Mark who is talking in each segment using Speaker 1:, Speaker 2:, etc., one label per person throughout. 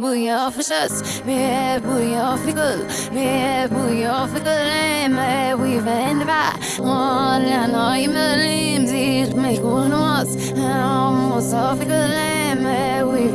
Speaker 1: bu jag förstås Med bu jag fick gull Med bu jag fick gull Med vi vänder bara Och den har ju möjlighet Till mig går oss Och så fick gull Med vi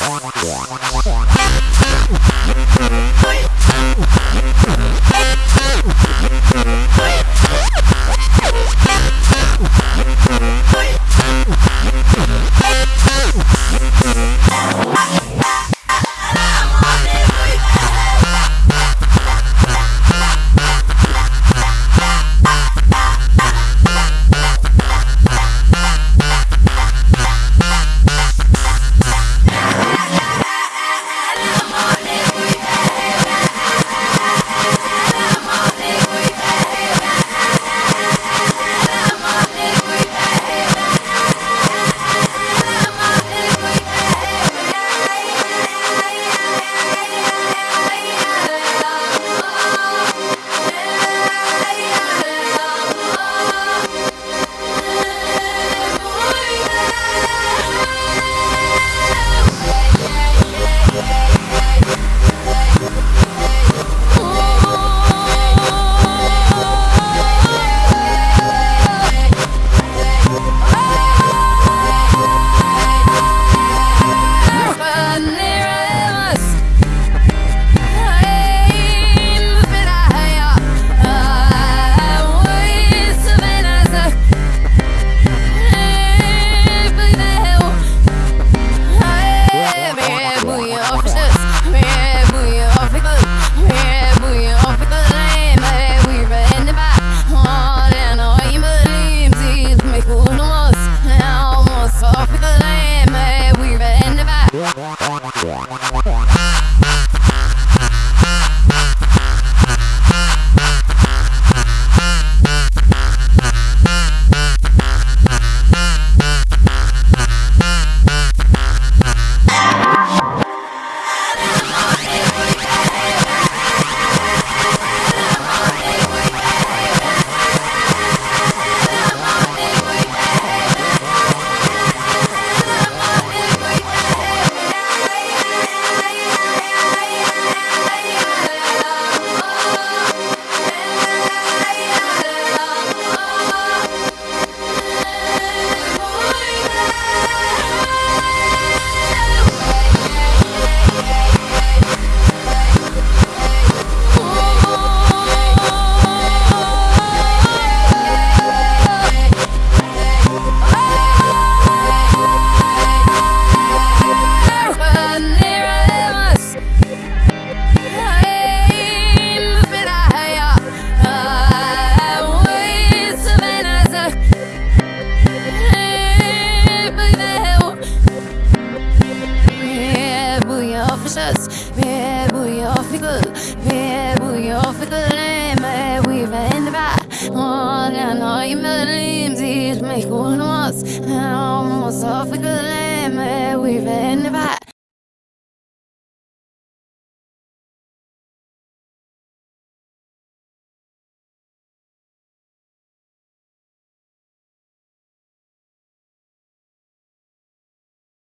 Speaker 1: vänder bara förstås Med börjar för guld officielime vi vendrá Ahora no hay melim, si me conoces Vamos officielime vi back